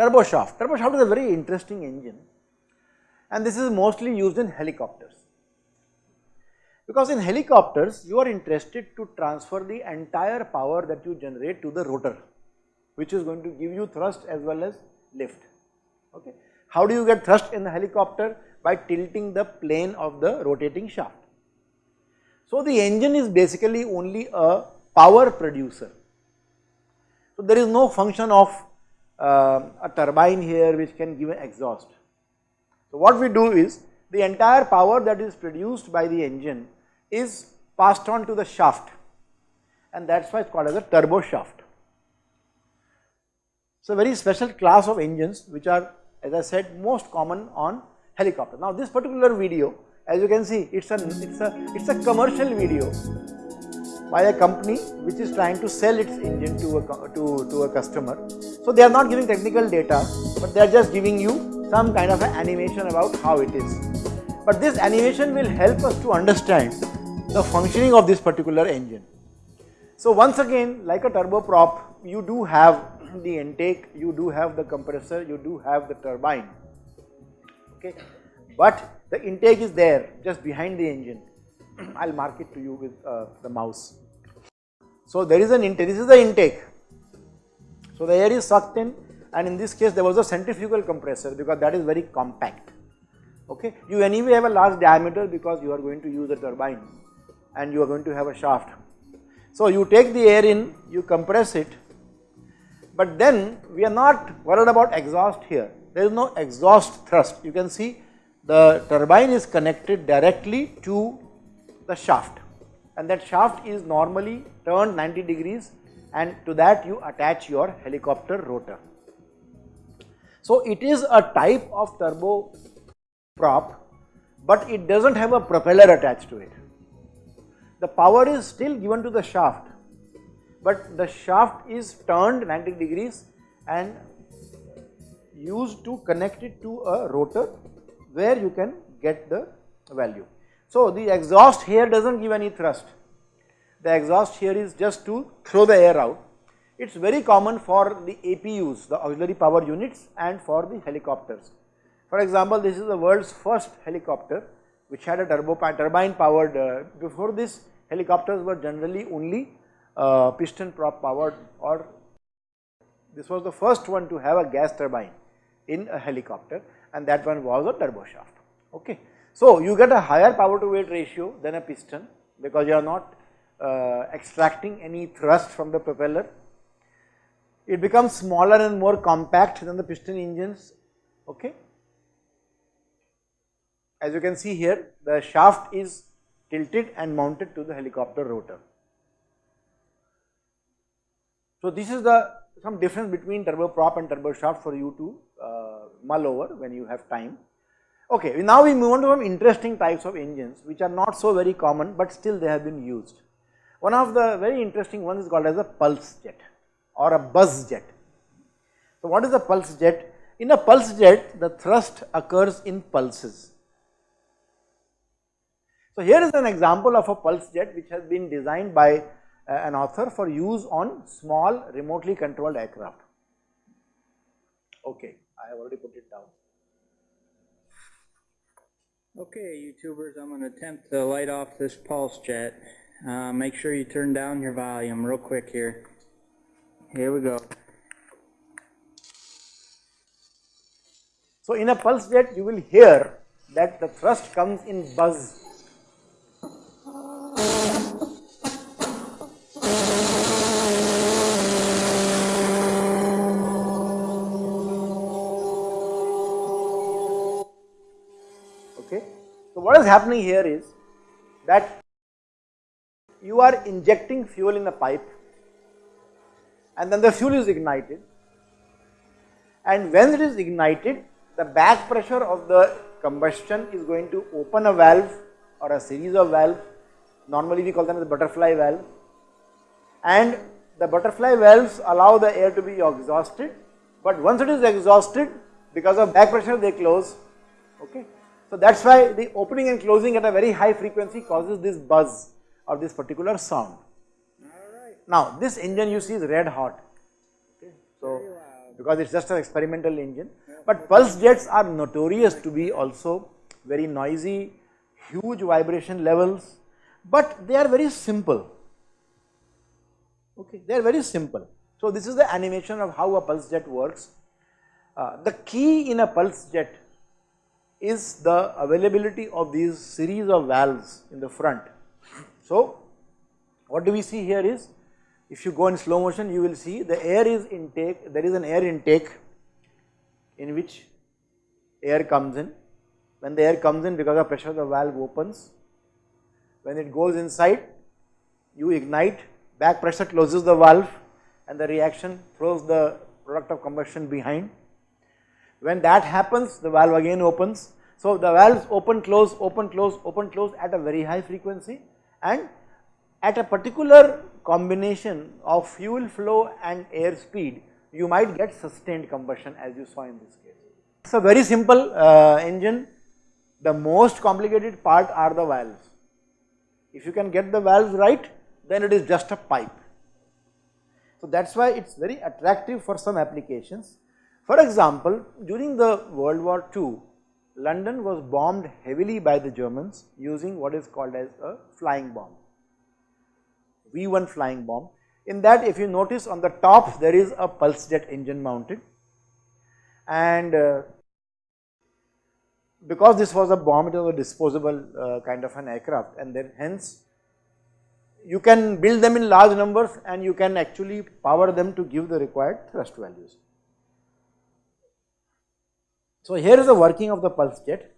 turbo shaft. Turbo shaft is a very interesting engine and this is mostly used in helicopters. Because in helicopters you are interested to transfer the entire power that you generate to the rotor which is going to give you thrust as well as lift. Okay. How do you get thrust in the helicopter? By tilting the plane of the rotating shaft. So the engine is basically only a power producer. So there is no function of Um, a turbine here which can give an exhaust. So what we do is the entire power that is produced by the engine is passed on to the shaft and that is why it is called as a turbo shaft. So very special class of engines which are as I said most common on helicopter. Now this particular video as you can see it's a it's a it's a commercial video by a company which is trying to sell its engine to a to, to a customer. So they are not giving technical data but they are just giving you some kind of an animation about how it is. But this animation will help us to understand the functioning of this particular engine. So once again like a turboprop you do have the intake, you do have the compressor, you do have the turbine okay. But the intake is there just behind the engine, I will mark it to you with uh, the mouse. So there is an intake, this is the intake. So the air is sucked in and in this case there was a centrifugal compressor because that is very compact okay. You anyway have a large diameter because you are going to use a turbine and you are going to have a shaft. So you take the air in, you compress it but then we are not worried about exhaust here, there is no exhaust thrust. You can see the turbine is connected directly to the shaft and that shaft is normally turned 90 degrees and to that you attach your helicopter rotor. So it is a type of turbo prop but it does not have a propeller attached to it. The power is still given to the shaft but the shaft is turned 90 degrees and used to connect it to a rotor where you can get the value. So the exhaust here does not give any thrust, the exhaust here is just to throw the air out. It is very common for the APUs, the auxiliary power units and for the helicopters. For example, this is the world's first helicopter which had a turbine powered, uh, before this helicopters were generally only uh, piston prop powered or this was the first one to have a gas turbine in a helicopter and that one was a turbo shaft. Okay. So you get a higher power to weight ratio than a piston because you are not uh, extracting any thrust from the propeller. It becomes smaller and more compact than the piston engines. Okay. As you can see here, the shaft is tilted and mounted to the helicopter rotor. So this is the some difference between turboprop and turboshaft for you to uh, mull over when you have time. Okay, now we move on to some interesting types of engines which are not so very common but still they have been used. One of the very interesting ones is called as a pulse jet or a buzz jet. So what is a pulse jet? In a pulse jet the thrust occurs in pulses. So here is an example of a pulse jet which has been designed by uh, an author for use on small remotely controlled aircraft. Okay, I have already put it down. Okay, YouTubers, I'm going to attempt to light off this pulse jet. Uh, make sure you turn down your volume real quick here. Here we go. So in a pulse jet you will hear that the thrust comes in buzz happening here is that you are injecting fuel in a pipe and then the fuel is ignited. And when it is ignited the back pressure of the combustion is going to open a valve or a series of valves. Normally we call them the butterfly valve and the butterfly valves allow the air to be exhausted. But once it is exhausted because of back pressure they close. Okay so that is why the opening and closing at a very high frequency causes this buzz or this particular sound. Now this engine you see is red hot. Okay. So because it is just an experimental engine. But pulse jets are notorious to be also very noisy, huge vibration levels, but they are very simple. Okay, they are very simple. So this is the animation of how a pulse jet works. Uh, the key in a pulse jet is the availability of these series of valves in the front. So what do we see here is if you go in slow motion you will see the air is intake, there is an air intake in which air comes in. When the air comes in because of pressure the valve opens. When it goes inside you ignite, back pressure closes the valve and the reaction throws the product of combustion behind. When that happens the valve again opens. So the valves open close, open close, open close at a very high frequency and at a particular combination of fuel flow and air speed you might get sustained combustion as you saw in this case. It is a very simple uh, engine, the most complicated part are the valves. If you can get the valves right then it is just a pipe. So that is why it is very attractive for some applications. For example, during the World War II, London was bombed heavily by the Germans using what is called as a flying bomb. V1 flying bomb. In that if you notice on the top there is a pulse jet engine mounted and uh, because this was a bomb it was a disposable uh, kind of an aircraft and then hence you can build them in large numbers and you can actually power them to give the required thrust values. So here is the working of the pulse jet.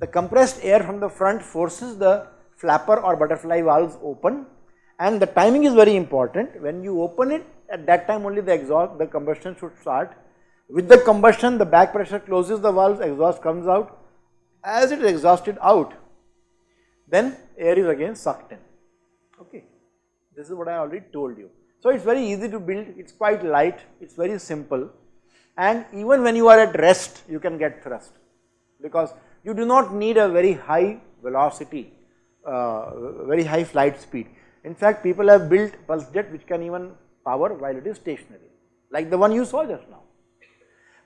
The compressed air from the front forces the flapper or butterfly valves open and the timing is very important. When you open it at that time only the exhaust the combustion should start. With the combustion the back pressure closes the valves exhaust comes out. As it is exhausted out then air is again sucked in. Okay. This is what I already told you. So it is very easy to build. It is quite light. It is very simple and even when you are at rest you can get thrust because you do not need a very high velocity uh, very high flight speed in fact, people have built pulse jet which can even power while it is stationary like the one you saw just now.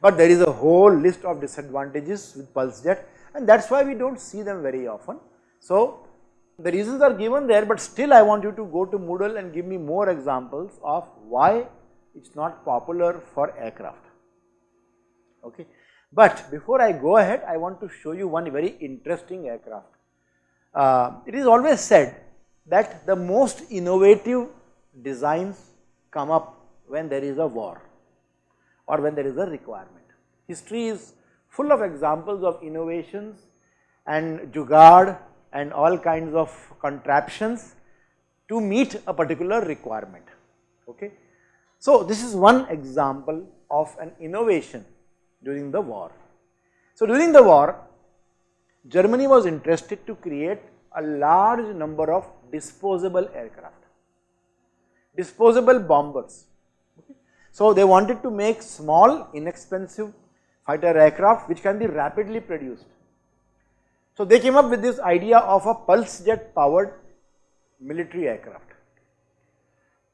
But there is a whole list of disadvantages with pulse jet and that is why we do not see them very often. So the reasons are given there but still I want you to go to Moodle and give me more examples of why it is not popular for aircraft. Okay. But before I go ahead I want to show you one very interesting aircraft. Uh, it is always said that the most innovative designs come up when there is a war or when there is a requirement. History is full of examples of innovations and jugaad and all kinds of contraptions to meet a particular requirement. Okay. So, this is one example of an innovation during the war. So, during the war Germany was interested to create a large number of disposable aircraft, disposable bombers. So they wanted to make small inexpensive fighter aircraft which can be rapidly produced. So they came up with this idea of a pulse jet powered military aircraft.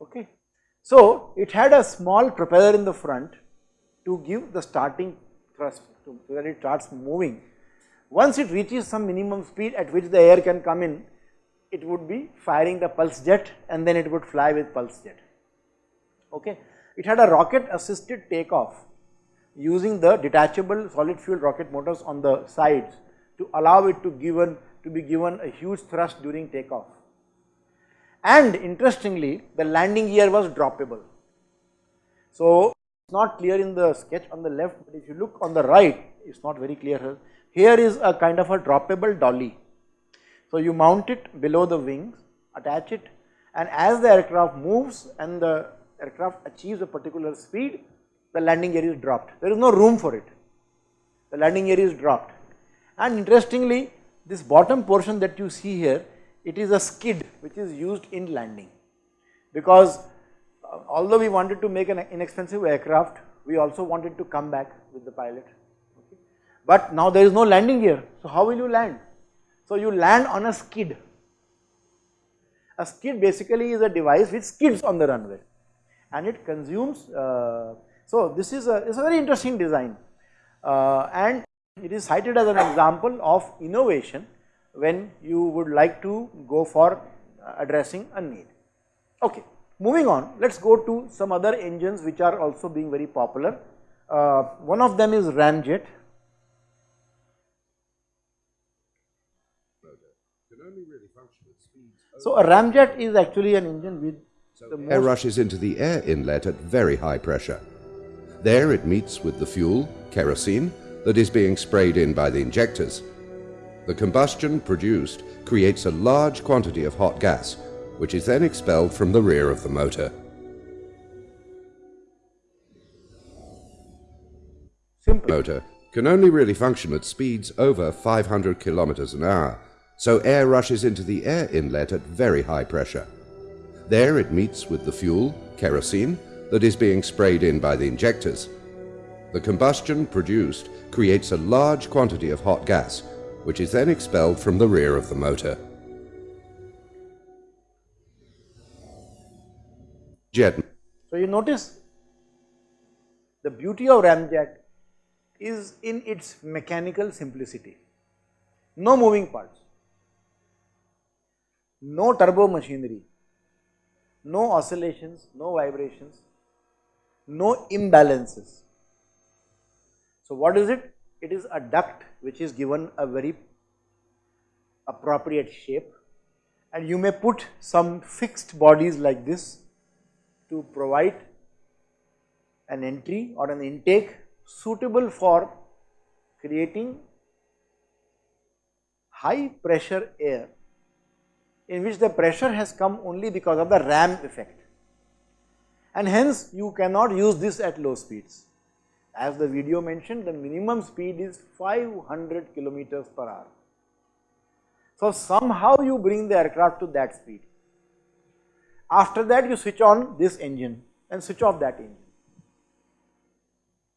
Okay. So it had a small propeller in the front to give the starting thrust to, so that it starts moving. Once it reaches some minimum speed at which the air can come in, it would be firing the pulse jet and then it would fly with pulse jet. Okay. It had a rocket assisted takeoff using the detachable solid fuel rocket motors on the sides to allow it to given to be given a huge thrust during takeoff. And interestingly the landing gear was droppable. So it's not clear in the sketch on the left but if you look on the right it's not very clear here. Here is a kind of a droppable dolly so you mount it below the wings, attach it and as the aircraft moves and the aircraft achieves a particular speed, the landing gear is dropped. There is no room for it. The landing gear is dropped. And interestingly, this bottom portion that you see here, it is a skid which is used in landing because although we wanted to make an inexpensive aircraft, we also wanted to come back with the pilot. Okay. But now there is no landing gear, so how will you land? So you land on a skid. A skid basically is a device which skids on the runway and it consumes uh, So this is a, it's a very interesting design uh, and it is cited as an example of innovation when you would like to go for addressing a need. Okay, moving on, let us go to some other engines which are also being very popular. Uh, one of them is ramjet. So a ramjet is actually an engine with so air rushes into the air inlet at very high pressure. There it meets with the fuel, kerosene, that is being sprayed in by the injectors. The combustion produced creates a large quantity of hot gas, which is then expelled from the rear of the motor. Simple. motor can only really function at speeds over 500 kilometers an hour, so air rushes into the air inlet at very high pressure. There it meets with the fuel, kerosene, that is being sprayed in by the injectors. The combustion produced creates a large quantity of hot gas, which is then expelled from the rear of the motor. So you notice the beauty of ramjet is in its mechanical simplicity. No moving parts, no turbo machinery, no oscillations, no vibrations, no imbalances. So what is it? It is a duct which is given a very appropriate shape and you may put some fixed bodies like this to provide an entry or an intake suitable for creating high pressure air in which the pressure has come only because of the ram effect and hence you cannot use this at low speeds. As the video mentioned the minimum speed is 500 kilometers per hour. So somehow you bring the aircraft to that speed. After that you switch on this engine and switch off that engine.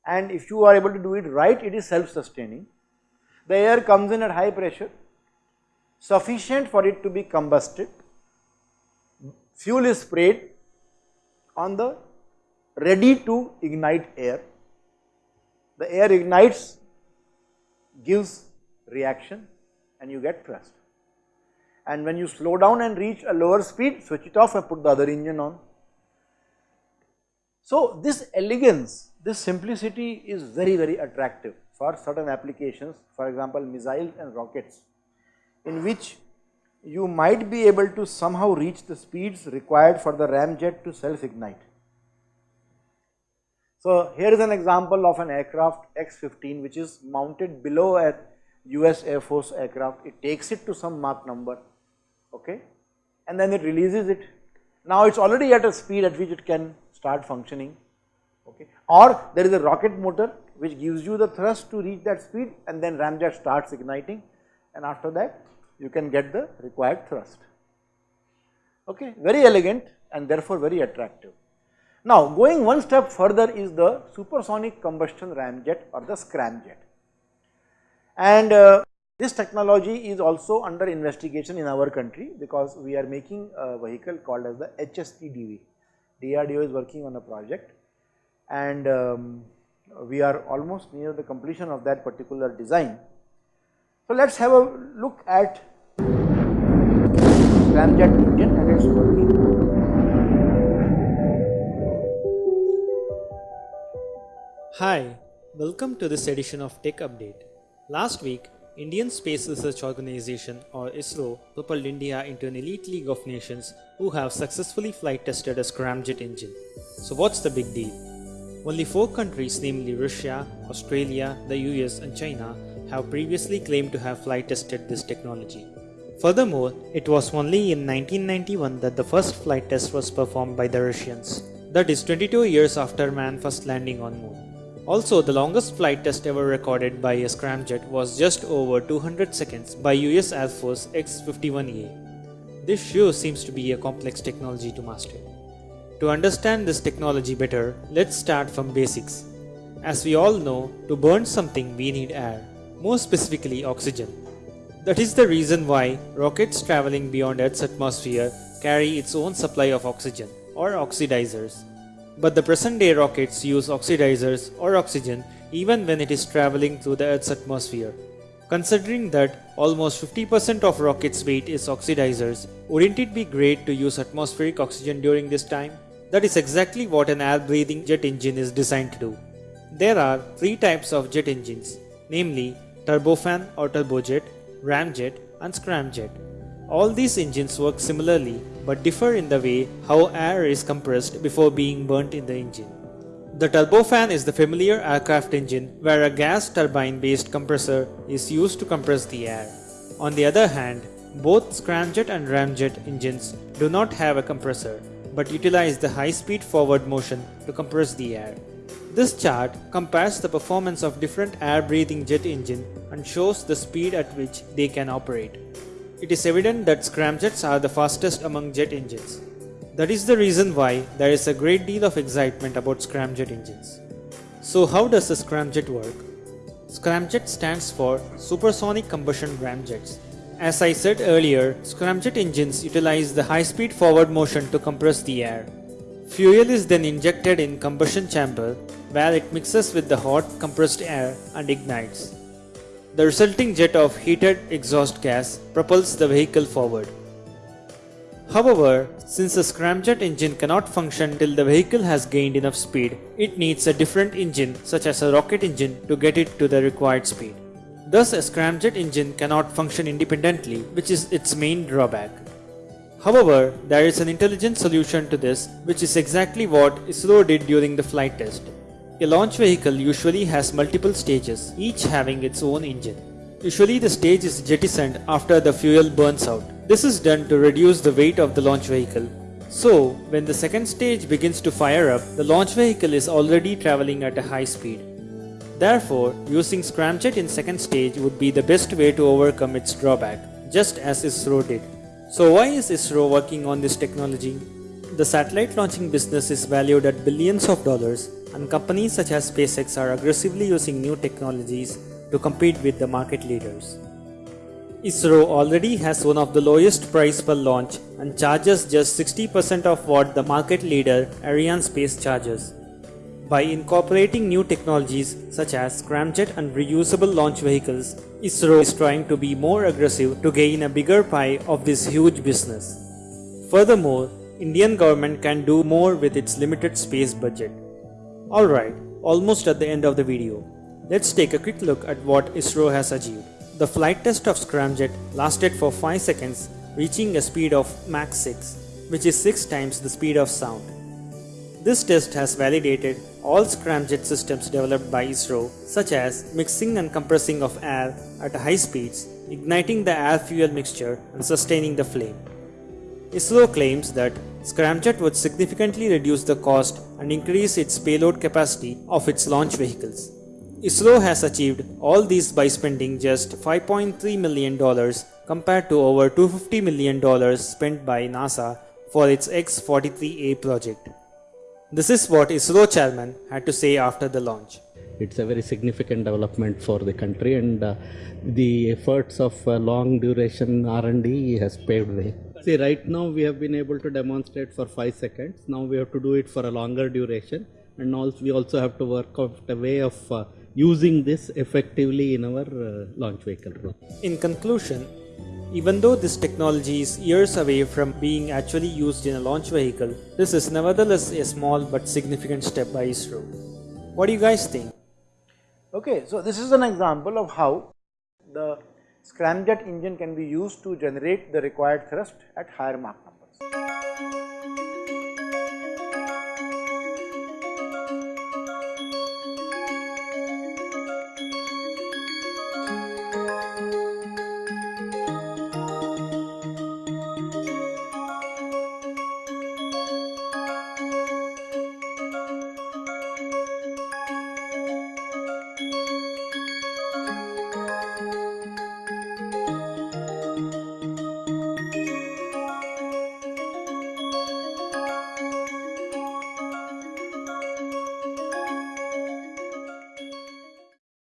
And if you are able to do it right it is self sustaining. The air comes in at high pressure sufficient for it to be combusted, fuel is sprayed on the ready to ignite air, the air ignites, gives reaction and you get thrust. And when you slow down and reach a lower speed, switch it off and put the other engine on. So this elegance, this simplicity is very, very attractive for certain applications, for example, missiles and rockets in which you might be able to somehow reach the speeds required for the ramjet to self-ignite. So here is an example of an aircraft X-15 which is mounted below a US Air Force aircraft. It takes it to some Mach number, okay, and then it releases it. Now it's already at a speed at which it can start functioning, okay, or there is a rocket motor which gives you the thrust to reach that speed and then ramjet starts igniting and after that you can get the required thrust. Okay, very elegant and therefore very attractive. Now going one step further is the supersonic combustion ramjet or the scramjet. And uh, this technology is also under investigation in our country because we are making a vehicle called as the HSTDV. DRDO is working on a project and um, we are almost near the completion of that particular design. So let us have a look at ramjet engine and it's working. Hi, welcome to this edition of Tech Update. Last week, Indian Space Research Organization or ISRO propelled India into an elite league of nations who have successfully flight tested a scramjet engine. So what's the big deal? Only four countries namely Russia, Australia, the US and China have previously claimed to have flight tested this technology. Furthermore, it was only in 1991 that the first flight test was performed by the Russians. That is 22 years after man first landing on moon. Also, the longest flight test ever recorded by a scramjet was just over 200 seconds by US Air Force X-51A. This sure seems to be a complex technology to master. To understand this technology better, let's start from basics. As we all know, to burn something we need air, more specifically oxygen. That is the reason why rockets traveling beyond Earth's atmosphere carry its own supply of oxygen or oxidizers. But the present day rockets use oxidizers or oxygen even when it is traveling through the Earth's atmosphere. Considering that almost 50% of rockets' weight is oxidizers, wouldn't it be great to use atmospheric oxygen during this time? That is exactly what an air-breathing jet engine is designed to do. There are three types of jet engines, namely turbofan or turbojet, ramjet and scramjet. All these engines work similarly but differ in the way how air is compressed before being burnt in the engine. The turbofan is the familiar aircraft engine where a gas turbine based compressor is used to compress the air. On the other hand, both scramjet and ramjet engines do not have a compressor but utilize the high speed forward motion to compress the air. This chart compares the performance of different air breathing jet engine and shows the speed at which they can operate. It is evident that scramjets are the fastest among jet engines. That is the reason why there is a great deal of excitement about scramjet engines. So how does a scramjet work? Scramjet stands for Supersonic Combustion Ramjets. As I said earlier, scramjet engines utilize the high-speed forward motion to compress the air. Fuel is then injected in combustion chamber where it mixes with the hot compressed air and ignites. The resulting jet of heated exhaust gas propels the vehicle forward. However, since a scramjet engine cannot function till the vehicle has gained enough speed, it needs a different engine such as a rocket engine to get it to the required speed. Thus a scramjet engine cannot function independently which is its main drawback. However, there is an intelligent solution to this which is exactly what ISRO did during the flight test. A launch vehicle usually has multiple stages, each having its own engine. Usually the stage is jettisoned after the fuel burns out. This is done to reduce the weight of the launch vehicle. So, when the second stage begins to fire up, the launch vehicle is already traveling at a high speed. Therefore, using scramjet in second stage would be the best way to overcome its drawback, just as ISRO did. So why is ISRO working on this technology? The satellite launching business is valued at billions of dollars and companies such as SpaceX are aggressively using new technologies to compete with the market leaders. ISRO already has one of the lowest price per launch and charges just 60% of what the market leader Arianespace charges. By incorporating new technologies such as scramjet and reusable launch vehicles, ISRO is trying to be more aggressive to gain a bigger pie of this huge business. Furthermore, Indian government can do more with its limited space budget. Alright, almost at the end of the video. Let's take a quick look at what ISRO has achieved. The flight test of Scramjet lasted for 5 seconds, reaching a speed of Mach 6, which is 6 times the speed of sound. This test has validated all scramjet systems developed by ISRO, such as mixing and compressing of air at high speeds, igniting the air-fuel mixture and sustaining the flame. ISRO claims that Scramjet would significantly reduce the cost and increase its payload capacity of its launch vehicles. ISRO has achieved all these by spending just $5.3 million compared to over $250 million spent by NASA for its X-43A project. This is what ISRO chairman had to say after the launch. It's a very significant development for the country and uh, the efforts of uh, long duration R&D has paved way. See right now we have been able to demonstrate for 5 seconds. Now we have to do it for a longer duration and also we also have to work out a way of uh, using this effectively in our uh, launch vehicle. In conclusion, even though this technology is years away from being actually used in a launch vehicle, this is nevertheless a small but significant step by ISRO. What do you guys think? Okay, so this is an example of how the scramjet engine can be used to generate the required thrust at higher Mach